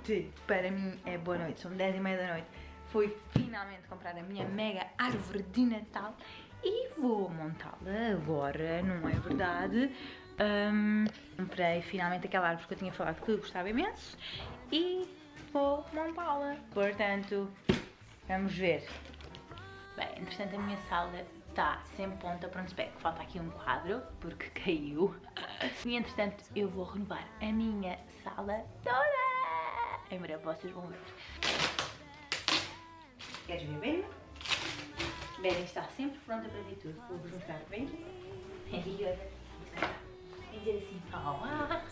noite. Para mim é boa noite, são 10 e meia da noite. Fui finalmente comprar a minha mega árvore de Natal e vou montá-la agora, não é verdade? Um, comprei finalmente aquela árvore que eu tinha falado que gostava imenso e vou montá-la. Portanto, vamos ver. Bem, entretanto a minha sala está sem ponta para onde se pega. Falta aqui um quadro, porque caiu. E entretanto eu vou renovar a minha sala toda. Em breve vocês vão ver. Queres ver bem? Bem está sempre pronta para ver tudo. Vou-vos mostrar bem. E olha, dizer assim, olá,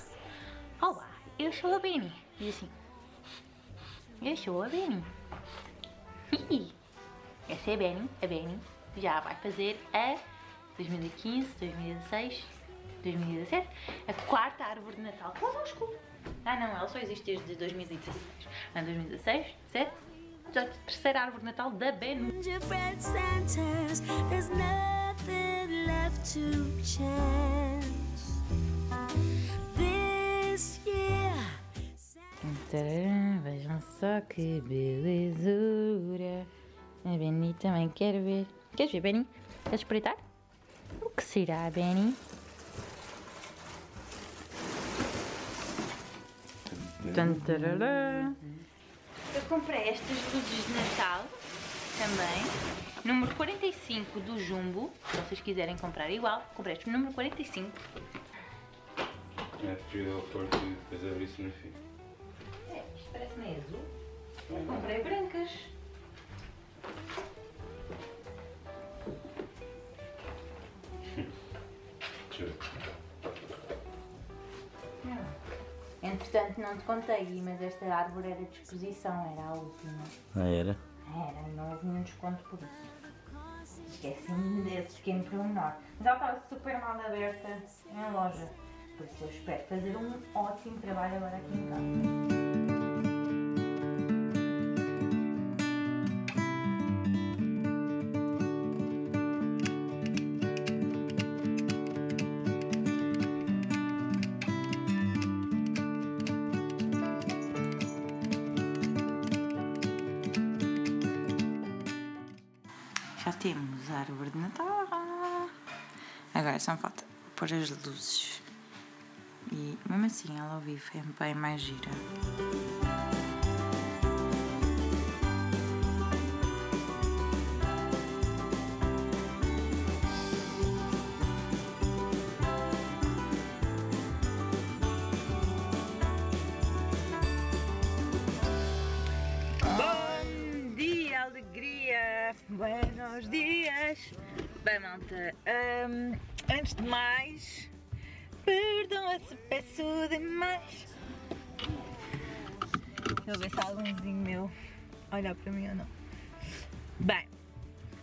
olá, eu sou a Benny. Diz assim, eu sou a Benny. Essa é a Benny, a Benny já vai fazer a 2015, 2016, 2017, a quarta árvore de Natal connosco. Ah não, ela só existe desde 2016. Em 2016, 17, a terceira árvore de Natal da Benu. Vejam só que belezura. A Benny também quer ver. Queres ver, Benny? Queres espreitar? O que será, Benny? Eu comprei estas luzes de Natal também. Número 45 do Jumbo. Se vocês quiserem comprar igual, comprei este número 45. É preferível pôr e depois abrir isso no fim. É, isto parece meio azul. Eu comprei brancas. Entretanto, não te contei, mas esta árvore era de exposição, era a última. Ah, era? Era, não houve nenhum desconto por isso. Esqueci-me desse pequeno pormenor. Mas ela estava super mal aberta na loja. Por isso eu espero fazer um ótimo trabalho agora aqui em casa. Temos a árvore de Natal. Agora só falta pôr as luzes. E mesmo assim ela ao vivo é bem mais gira. Buenos dias! Bem, malta, hum, antes de mais, perdoa se peço demais. Eu ver se há algumzinho meu olhar para mim ou não. Bem,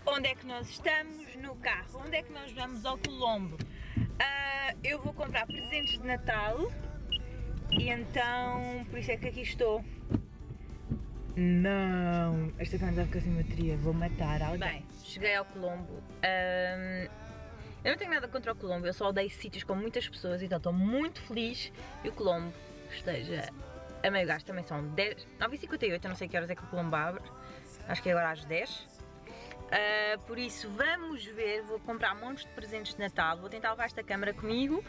onde é que nós estamos? No carro. Onde é que nós vamos ao Colombo? Ah, eu vou comprar presentes de Natal e então, por isso é que aqui estou. Não! Esta câmera está ficar sem bateria, vou matar alguém. Bem, cheguei ao Colombo. Ahm, eu não tenho nada contra o Colombo, eu só odeio sítios com muitas pessoas, então estou muito feliz que o Colombo esteja a meio gás. Também são 10, 9h58, eu não sei que horas é que o Colombo abre, acho que é agora às 10. Ah, por isso vamos ver, vou comprar montes de presentes de Natal, vou tentar levar esta câmera comigo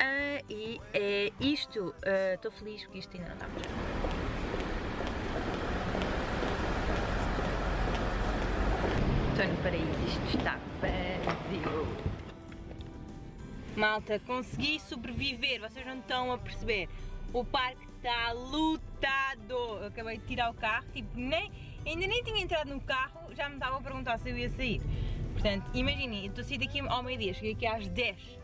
ah, e é isto. Ah, Estou feliz porque isto ainda não está fechado. No paraíso, isto está vazio. Malta, consegui sobreviver, vocês não estão a perceber. O parque está lotado. Eu acabei de tirar o carro, tipo, nem, ainda nem tinha entrado no carro, já me estava a perguntar se eu ia sair. Portanto, imaginem, eu estou a sair daqui ao meio-dia, cheguei aqui às 10.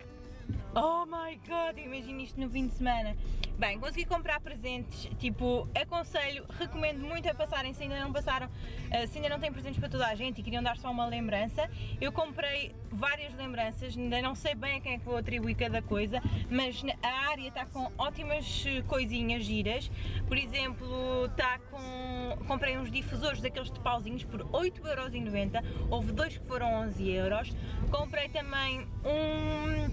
Oh my god, imagina isto no fim de semana. Bem, consegui comprar presentes, tipo, aconselho, recomendo muito a passarem se ainda não passaram, uh, se ainda não têm presentes para toda a gente e queriam dar só uma lembrança. Eu comprei várias lembranças, ainda não sei bem a quem é que vou atribuir cada coisa, mas a área está com ótimas eh, coisinhas giras. Por exemplo, está com... comprei uns difusores daqueles de pauzinhos por 8,90€, houve dois que foram 11€. Comprei também um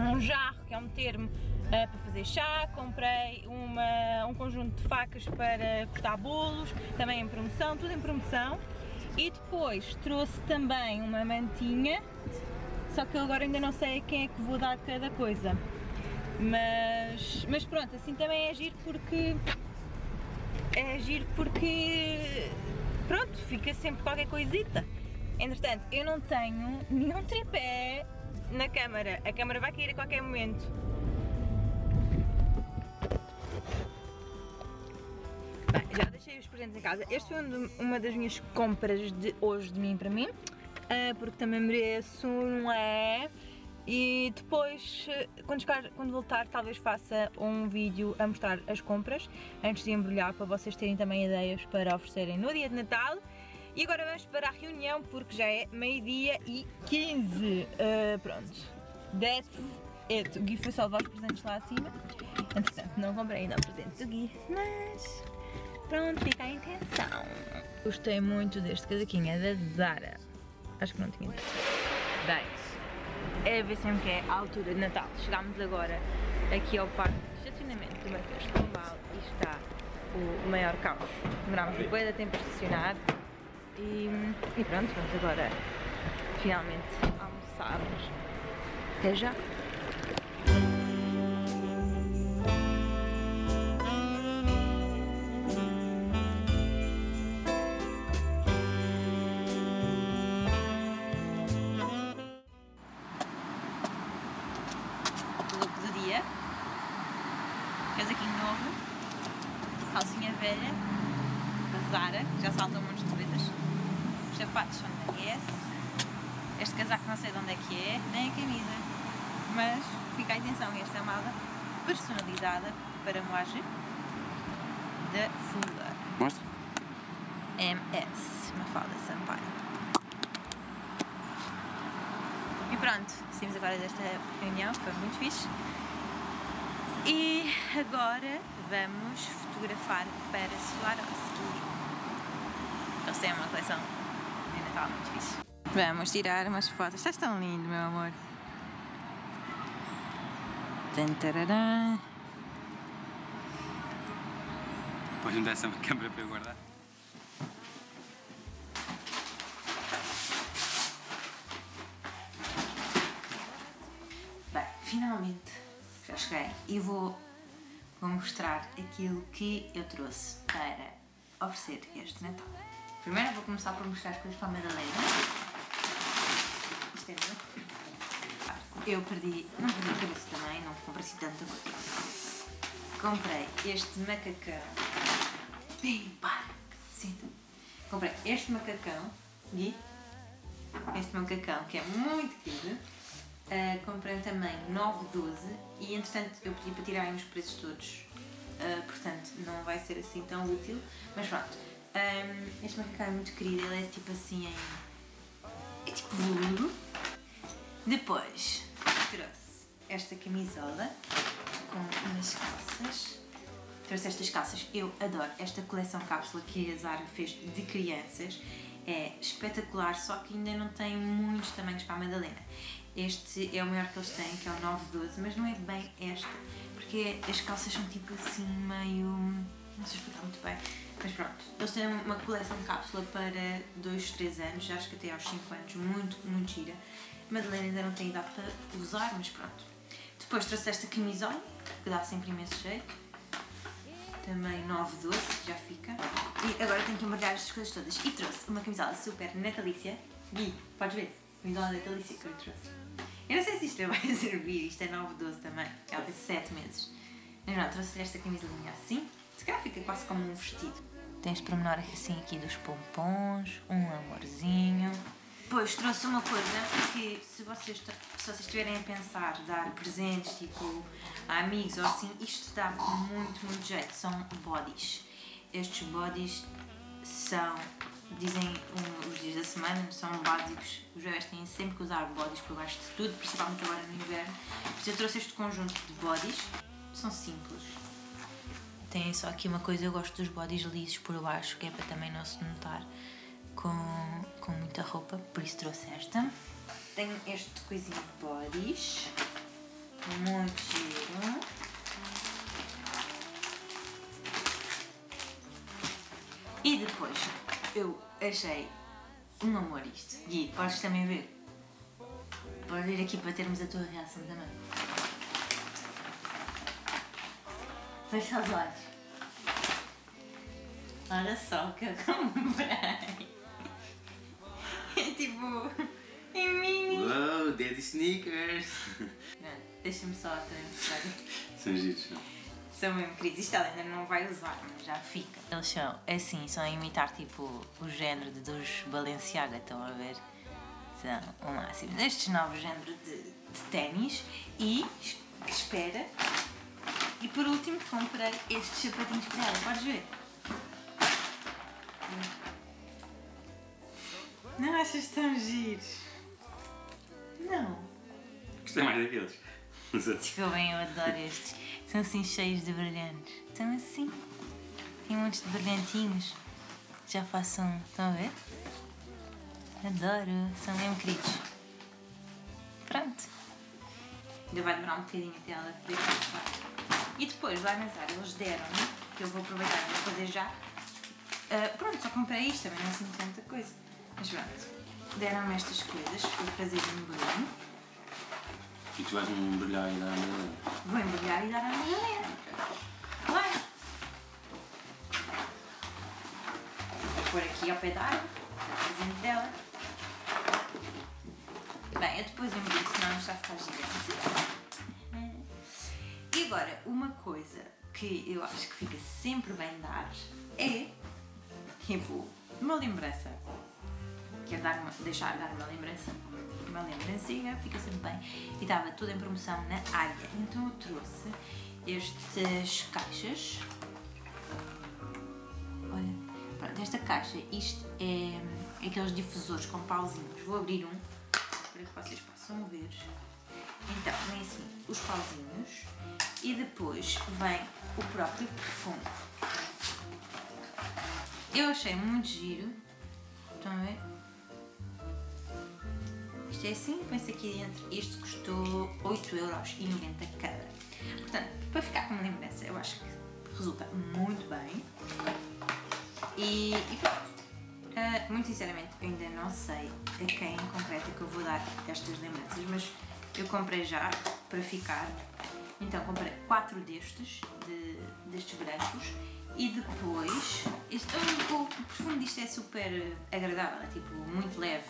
um jarro, que é um termo para fazer chá, comprei uma, um conjunto de facas para cortar bolos, também em promoção, tudo em promoção. E depois trouxe também uma mantinha, só que agora ainda não sei a quem é que vou dar cada coisa. Mas, mas pronto, assim também é giro porque é giro porque pronto, fica sempre qualquer coisita. Entretanto, eu não tenho nenhum tripé na câmara. A câmara vai cair a qualquer momento. Bem, já deixei os presentes em casa. Este foi uma das minhas compras de hoje de mim para mim. Uh, porque também mereço, não é? E depois, quando, chegar, quando voltar, talvez faça um vídeo a mostrar as compras antes de embrulhar para vocês terem também ideias para oferecerem no dia de Natal. E agora vamos para a reunião porque já é meio-dia e 15. Uh, ah, pronto, that's it. O Gui foi só levar os presentes lá acima. Entretanto, não comprei ainda o presente do Gui, mas pronto, fica a intenção. Gostei muito deste casaquinho, é da Zara. Acho que não tinha dito. Bem, é ver sempre que é a altura de Natal. Chegámos agora aqui ao parque de estacionamento do Marquês de e está o maior caos. Demorámos um bem tempo a estacionar e, e pronto, vamos agora finalmente almoçar. Até já! Atenção, esta mala personalizada para Moage da Fula. Mostra. MS, Mafalda Sampaio. E pronto, saímos agora desta reunião, foi muito fixe. E agora vamos fotografar para Swarovski. Eles têm uma coleção de Natal muito fixe. Vamos tirar umas fotos. Estás tão lindo, meu amor. Tantararã. Podes me dar essa câmera para eu guardar? Bem, finalmente já cheguei e vou, vou mostrar aquilo que eu trouxe para oferecer este Natal. Primeiro vou começar por mostrar as coisas para a Madalena. Isto é meu. Eu perdi, não perdi a cabeça também, não comprei assim tanta coisa. Comprei este macacão. Bem, para, senta. Comprei este macacão, Gui. Este macacão que é muito querido Uh, comprei também 9,12 e entretanto eu pedi para tirarem os preços todos, uh, portanto não vai ser assim tão útil, mas pronto. Um, este macacão é muito querido, ele é tipo assim em. é tipo veludo. Depois trouxe esta camisola com umas calças. Trouxe estas calças, eu adoro esta coleção cápsula que a Zara fez de crianças. É espetacular, só que ainda não tem muitos tamanhos para a Madalena. Este é o maior que eles têm, que é o 912, mas não é bem esta, porque as calças são tipo assim meio... não sei explicar muito bem, mas pronto. Eles têm uma coleção de cápsula para 2, 3 anos, acho que até aos 5 anos, muito, muito gira. Madalena ainda não tem idade para usar, mas pronto. Depois trouxe esta camisola, que dá sempre imenso jeito. Também 912, já fica. E agora tenho que embrulhar estas coisas todas. E trouxe uma camisola super natalícia. Gui, podes ver? Camisola natalícia que eu trouxe. Eu não sei se isto vai servir, isto é 9,12 também, ela tem 7 meses. Mas não, trouxe esta camisolinha assim, se calhar fica quase como um vestido. Este pormenor assim aqui dos pompons, um amorzinho. Depois trouxe uma coisa que se vocês, se vocês estiverem a pensar dar presentes tipo a amigos ou assim, isto dá muito, muito jeito. São bodies. Estes bodies são dizem um, os dias da semana, são básicos. Os bebés têm sempre que usar bodies por baixo de tudo, principalmente agora no inverno. eu trouxe este conjunto de bodies, são simples. Tem só aqui uma coisa, eu gosto dos bodies lisos por baixo, que é para também não se notar com, com muita roupa, por isso trouxe esta. Tenho este coisinho de bodies, muito giro. E depois eu achei um amor isto. Gui, podes também ver. Podes vir aqui para termos a tua reação também. Fecha os olhos. Olha só o que eu comprei. É tipo. Em mini. Uou, Daddy Sneakers! Não, Deixa-me só mostrar. São giros, não? São mesmo queridos. Isto ela ainda não vai usar, mas já fica. Eles são assim, são a imitar tipo o género de, dos Balenciaga, estão a ver? São o máximo. Destes novos géneros de, de ténis e es- espera. E por último comprei estes sapatinhos para ela, podes ver? Não achas tão giros? Não. Gostei mais daqueles. Desculpem, eu adoro estes. São assim cheios de brilhantes. São assim. Tem um monte de brilhantinhos. Já faço um. Estão a ver? Adoro. São mesmo queridos. Pronto. Ainda vai demorar um bocadinho até ela poder passar. E depois, lá nas áreas, eles deram-me, que eu vou aproveitar e vou fazer já. Ah, pronto, só comprei isto, também não é assim tanta coisa. Mas pronto. Deram-me estas coisas para fazer um embrulho. E tu vais brilhar e dar a Madalena. Vou embrulhar e dar à Madalena. Claro. Vou pôr aqui ao pé da árvore, o presente dela. Bem, eu depois embrulho, senão isto vai ficar gigante. E agora, uma coisa que eu acho que fica sempre bem dar é, tipo, uma lembrança. Quero dar uma, deixar dar uma lembrança, uma lembrancinha, fica sempre bem. E estava tudo em promoção na área. Então eu trouxe estas caixas. Olha, pronto, esta caixa, isto é, é aqueles difusores com pauzinhos. Vou abrir um para que vocês possam ver. Então, vem assim os pauzinhos e depois vem o próprio perfume. Eu achei muito giro. Estão a ver? Isto é assim, põe-se aqui dentro. Este custou 8,90€ cada. Portanto, para ficar com lembrança, eu acho que resulta muito bem. E, e pronto. Ah, muito sinceramente, eu ainda não sei a quem em concreto é que eu vou dar estas lembranças, mas eu comprei já para ficar. Então comprei quatro destes, de, destes brancos, e depois. Este, o, o perfume disto é super agradável, é tipo muito leve.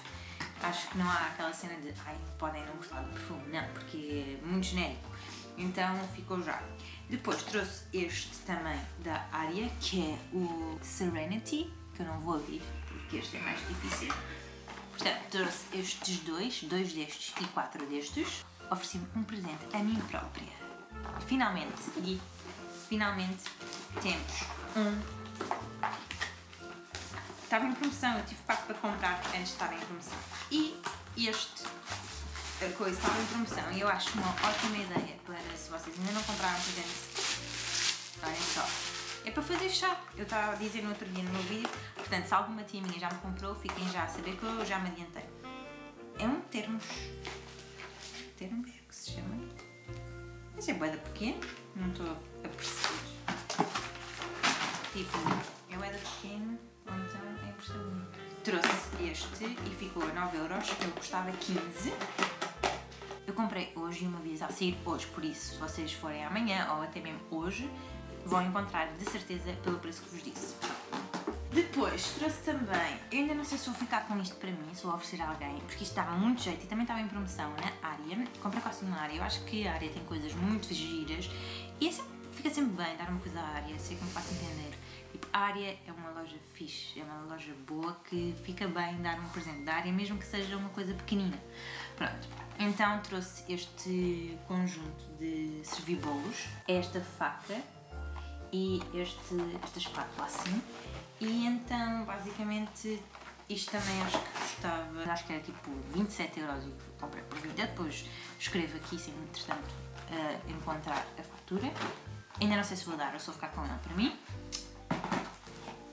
Acho que não há aquela cena de ai, podem não gostar do perfume, não, porque é muito genérico. Então ficou já. Depois trouxe este também da área, que é o Serenity, que eu não vou abrir, porque este é mais difícil. Portanto, trouxe estes dois, dois destes e quatro destes. Ofereci-me um presente a mim própria. Finalmente, e finalmente temos um. Estava em promoção, eu tive quatro para comprar antes de estar em promoção. E este a coisa estava em promoção e eu acho uma ótima ideia para se vocês ainda não compraram presentes. Olhem só. É para fazer chá. Eu estava a dizer no outro dia no meu vídeo, portanto, se alguma tia minha já me comprou, fiquem já a saber que eu já me adiantei. É um termos. Termos que se chama. Mas é boeda pequeno, não estou a perceber. Tipo, é boeda pequeno, ou então bonito. Trouxe este e ficou a 9 euros, eu custava 15. Eu comprei hoje e uma vez a sair hoje, por isso, se vocês forem amanhã ou até mesmo hoje, vão encontrar de certeza pelo preço que vos disse. Depois trouxe também, eu ainda não sei se vou ficar com isto para mim, se vou oferecer a alguém, porque isto dá muito jeito e também estava em promoção na área. Comprei quase na área, eu acho que a área tem coisas muito giras e é sempre- fica sempre bem dar uma coisa à área, sei que me faço entender. A área é uma loja fixe, é uma loja boa que fica bem dar um presente da área, mesmo que seja uma coisa pequenina. Pronto, então trouxe este conjunto de servir bolos, esta faca e este, esta espátula assim. E então, basicamente, isto também acho que custava, acho que era tipo 27 euros e comprei por 20. Eu depois escrevo aqui, se entretanto eh, encontrar a fatura. Ainda não sei se vou dar ou se vou ficar com ela para mim.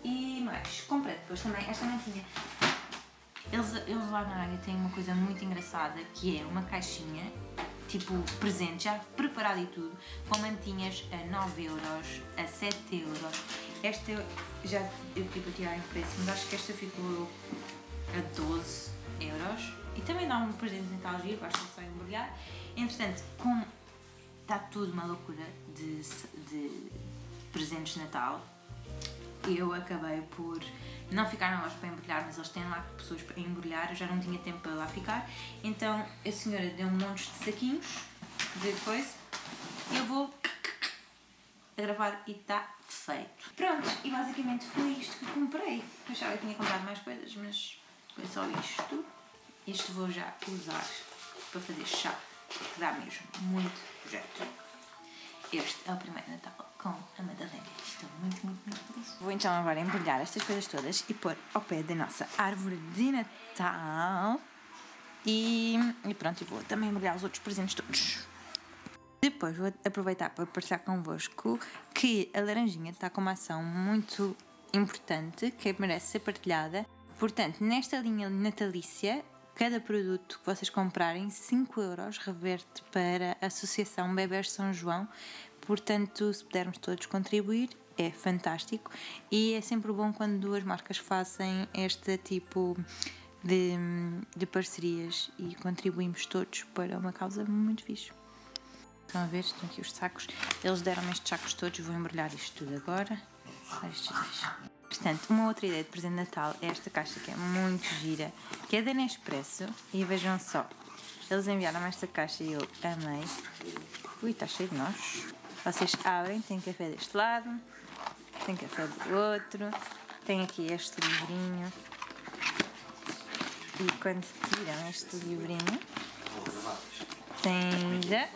E mais, comprei depois também, esta não tinha. Eles, eles lá na área têm uma coisa muito engraçada que é uma caixinha, tipo presente, já preparado e tudo, com mantinhas a 9 euros, a 7 euros Esta eu já eu pedi para tirar em preço, mas acho que esta ficou a 12 euros. E também dá um presente de Natal giro, basta só embrulhar. Entretanto, como está tudo uma loucura de, de presentes de Natal, eu acabei por não ficar na loja para embrulhar, mas eles têm lá pessoas para embrulhar, eu já não tinha tempo para lá ficar, então a senhora deu um monte de saquinhos de coisa, eu vou a gravar e está feito. Pronto, e basicamente foi isto que comprei. Eu achava que tinha comprado mais coisas, mas foi só isto. Este vou já usar para fazer chá, que dá mesmo muito jeito. Este é o primeiro Natal com a Madalena. Estou muito, muito, muito feliz. Vou então agora embrulhar estas coisas todas e pôr ao pé da nossa árvore de Natal. E, e pronto, vou também embrulhar os outros presentes todos. Depois vou aproveitar para partilhar convosco que a laranjinha está com uma ação muito importante que merece ser partilhada. Portanto, nesta linha natalícia, cada produto que vocês comprarem, 5 euros reverte para a Associação Bebés São João. Portanto, se pudermos todos contribuir, é fantástico e é sempre bom quando duas marcas fazem este tipo de, de parcerias e contribuímos todos para uma causa muito fixe. Estão a ver? Estão aqui os sacos. Eles deram-me estes sacos todos. Vou embrulhar isto tudo agora. Estes dois. Portanto, uma outra ideia de presente de Natal é esta caixa que é muito gira, que é da Nespresso. E vejam só, eles enviaram esta caixa e eu amei. Ui, está cheio de nós. Vocês abrem, tem café deste lado, tem café do outro, tem aqui este livrinho. E quando tiram este livrinho, tem ainda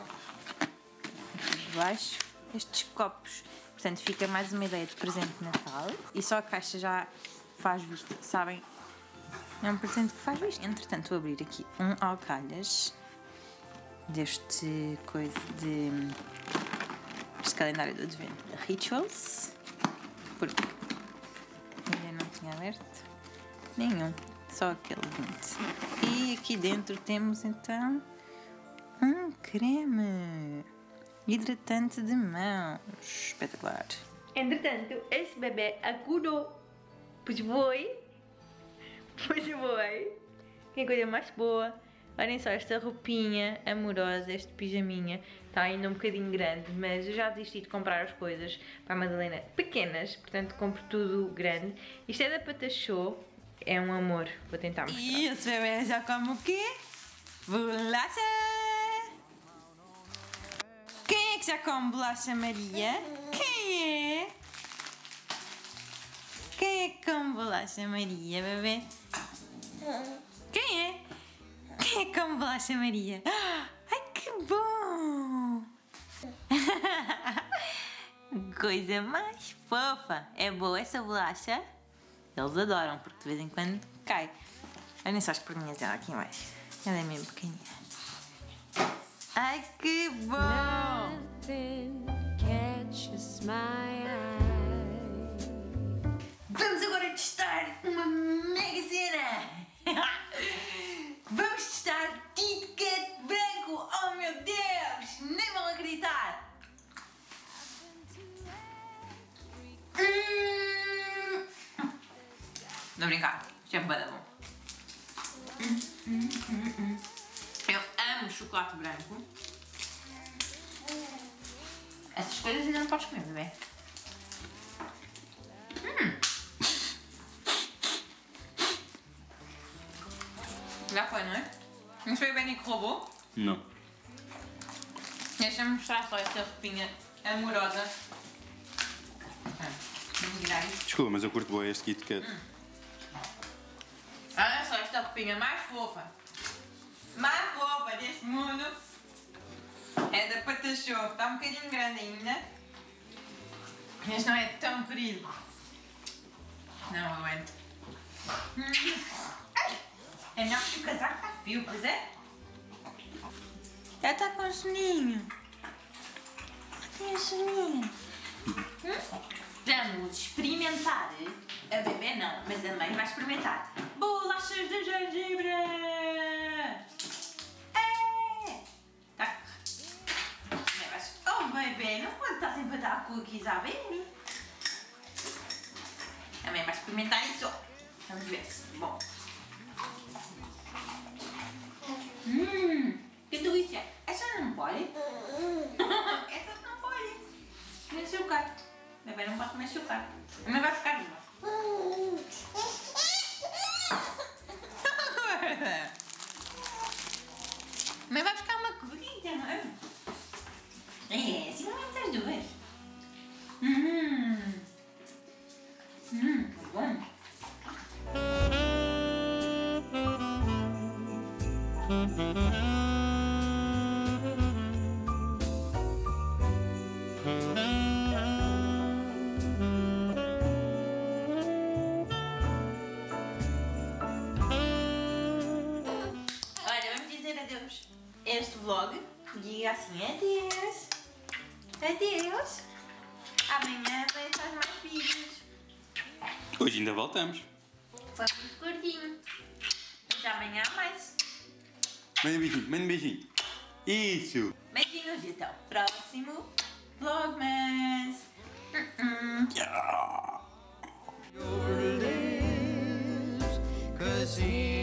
baixo estes copos. Portanto, fica mais uma ideia de presente de Natal. E só a caixa já faz visto, sabem? É um presente que faz visto. Entretanto, vou abrir aqui um alcalhas deste coisa de este calendário do advento da Rituals. Porque ainda não tinha aberto nenhum, só aquele 20. E aqui dentro temos então um creme hidratante de mãos. Espetacular. Entretanto, esse bebê acordou. Pois foi. Pois foi. Que coisa mais boa. Olhem só esta roupinha amorosa, este pijaminha. Está ainda um bocadinho grande, mas eu já desisti de comprar as coisas para a Madalena pequenas, portanto compro tudo grande. Isto é da Patachou, é um amor. Vou tentar mostrar. E esse bebê já come o quê? Bolacha! Que já come bolacha Maria? Quem é? Quem é que come bolacha Maria, bebê? Quem é? Quem é que come bolacha Maria? Ai, que bom! Coisa mais fofa! É boa essa bolacha? Eles adoram, porque de vez em quando cai. Olhem só as perninhas dela aqui embaixo. Ela é mesmo pequenininha. Ai, que bom! Vamos agora testar uma mega cena! Vamos testar Kit Kat branco! Oh meu Deus! Nem vão acreditar! Hum. Não brincar, isto é bom. Chocolate branco. Essas coisas ainda não podes comer, bebê. Hum. Já foi, não é? Não foi o Benny que roubou? Não. Deixa-me mostrar só esta roupinha amorosa. Desculpa, mas eu curto bem este Kit Kat. Hum. Olha só esta roupinha mais fofa. Mais fofa É da Patachou. Está um bocadinho grande ainda. Mas não é tão querido. Não aguento. É melhor que o casaco está fio, pois é? Ela está com soninho. Tem soninho. Hum? Vamos experimentar. A bebê não, mas a mãe vai experimentar. Bolachas de gengibre! Oh bebê, não pode estar sempre a dar cookies à bebê. Também vai experimentar isso. Vamos ver se bom. Hum, que delícia. Essa não pode? Essa não pode. Tem açúcar. Bebê não pode comer açúcar. Também vai ficar uma. Mas vai ficar uma corrida, não é? É, é as duas. Hum. Hum, tá bom. Olha, vamos dizer adeus. Este vlog diga assim, adeus. Adeus. Amanhã vai estar mais vídeos. Hoje ainda voltamos. Foi muito curtinho. Até amanhã mais. Manda um beijinho, manda um beijinho. Isso. Beijinhos e até o próximo Vlogmas. Uh